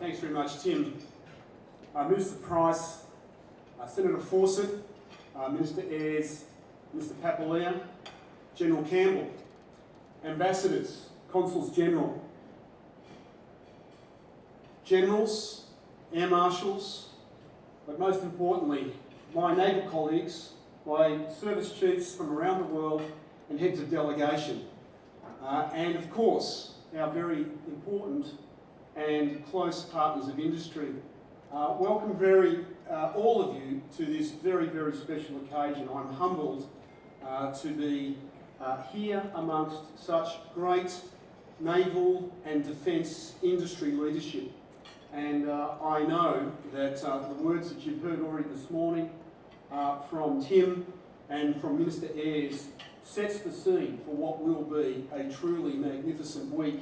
thanks very much, Tim. Uh, Minister Price, uh, Senator Fawcett, uh, Minister Ayres, Mr Papalia, General Campbell, ambassadors, consuls general, generals, air marshals, but most importantly, my naval colleagues, my service chiefs from around the world, and heads of delegation. Uh, and of course, our very important and close partners of industry. Uh, welcome very, uh, all of you to this very, very special occasion. I'm humbled uh, to be uh, here amongst such great naval and defence industry leadership. And uh, I know that uh, the words that you've heard already this morning from Tim and from Minister Ayres sets the scene for what will be a truly magnificent week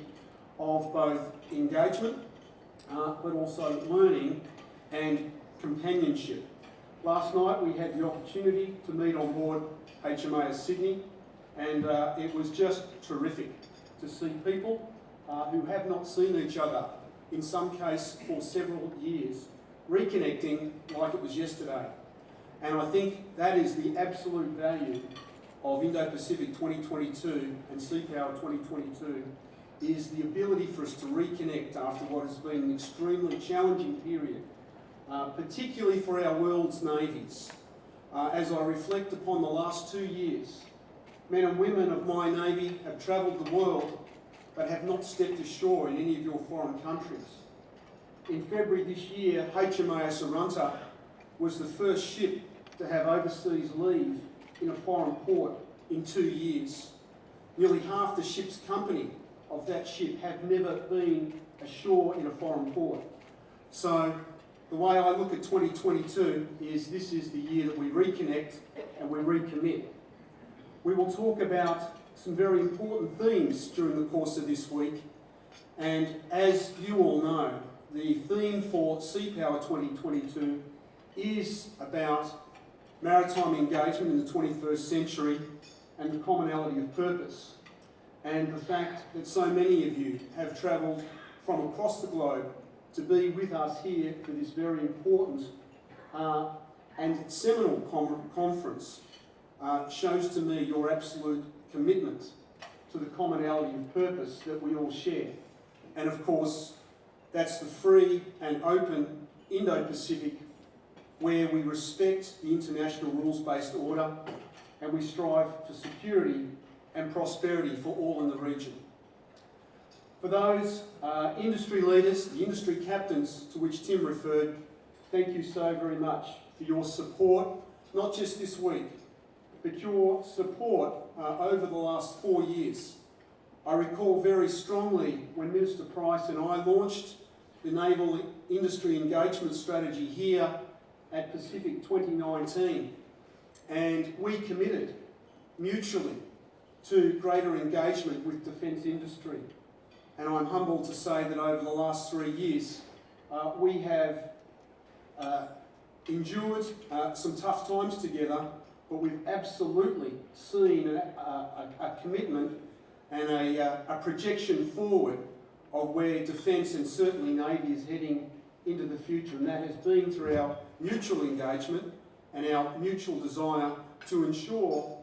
of both engagement uh, but also learning and companionship. Last night we had the opportunity to meet on board HMAS Sydney and uh, it was just terrific to see people uh, who have not seen each other, in some case for several years, reconnecting like it was yesterday. And I think that is the absolute value of Indo-Pacific 2022 and Sea Power 2022 is the ability for us to reconnect after what has been an extremely challenging period, uh, particularly for our world's navies. Uh, as I reflect upon the last two years, men and women of my navy have travelled the world but have not stepped ashore in any of your foreign countries. In February this year, HMAS Arunta was the first ship to have overseas leave in a foreign port in two years. Nearly half the ship's company of that ship have never been ashore in a foreign port. So the way I look at 2022 is this is the year that we reconnect and we recommit. We will talk about some very important themes during the course of this week and as you all know, the theme for Sea Power 2022 is about maritime engagement in the 21st century and the commonality of purpose and the fact that so many of you have travelled from across the globe to be with us here for this very important uh, and seminal conference uh, shows to me your absolute commitment to the commonality of purpose that we all share. And of course, that's the free and open Indo-Pacific where we respect the international rules-based order and we strive for security and prosperity for all in the region. For those uh, industry leaders, the industry captains to which Tim referred, thank you so very much for your support, not just this week, but your support uh, over the last four years. I recall very strongly when Minister Price and I launched the Naval Industry Engagement Strategy here at Pacific 2019 and we committed mutually to greater engagement with defence industry. And I'm humbled to say that over the last three years, uh, we have uh, endured uh, some tough times together, but we've absolutely seen a, a, a commitment and a, uh, a, projection forward of where defence and certainly Navy is heading into the future. And that has been through our mutual engagement and our mutual desire to ensure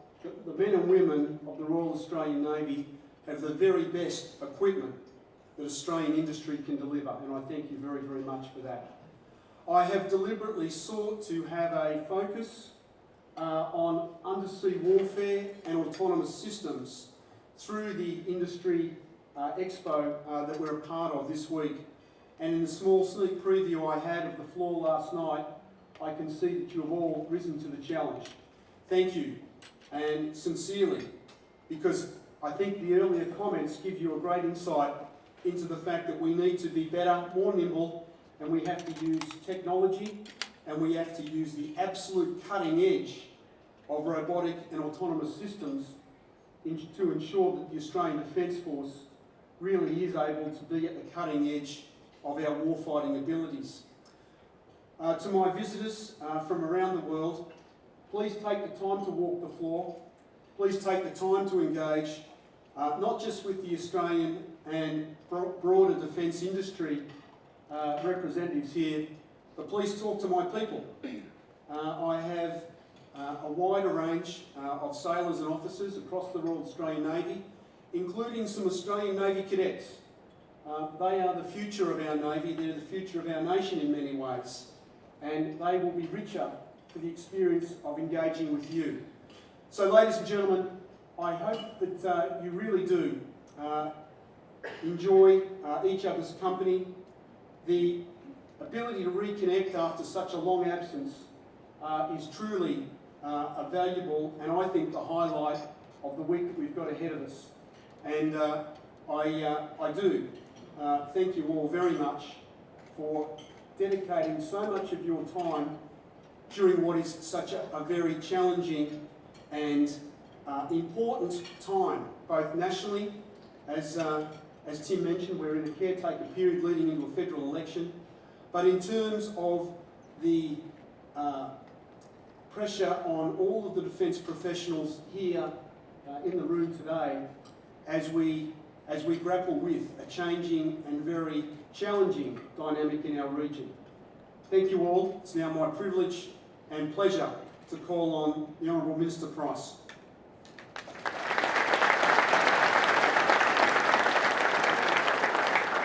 the men and women of the Royal Australian Navy have the very best equipment that Australian industry can deliver, and I thank you very, very much for that. I have deliberately sought to have a focus uh, on undersea warfare and autonomous systems through the industry uh, expo uh, that we're a part of this week. And in the small sneak preview I had of the floor last night, I can see that you have all risen to the challenge. Thank you, and sincerely, because I think the earlier comments give you a great insight into the fact that we need to be better, more nimble, and we have to use technology, and we have to use the absolute cutting edge of robotic and autonomous systems to ensure that the Australian Defence Force really is able to be at the cutting edge of our warfighting abilities. Uh, to my visitors uh, from around the world, please take the time to walk the floor. Please take the time to engage, uh, not just with the Australian and broader defence industry, uh, representatives here, but please talk to my people. Uh, I have uh, a wider range uh, of sailors and officers across the Royal Australian Navy, including some Australian Navy cadets. Uh, they are the future of our Navy, they're the future of our nation in many ways, and they will be richer for the experience of engaging with you. So, ladies and gentlemen, I hope that uh, you really do uh, enjoy uh, each other's company. The ability to reconnect after such a long absence uh, is truly uh, a valuable and I think the highlight of the week that we've got ahead of us. And uh, I, I do thank you all very much for dedicating so much of your time during what is such a, a very challenging and uh, important time, both nationally, as, uh, as Tim mentioned, we're in a caretaker period leading into a federal election, but in terms of the uh, pressure on all of the defence professionals here uh, in the room today as we, as we grapple with a changing and very challenging dynamic in our region. Thank you all. It's now my privilege and pleasure to call on the Honourable Minister Price.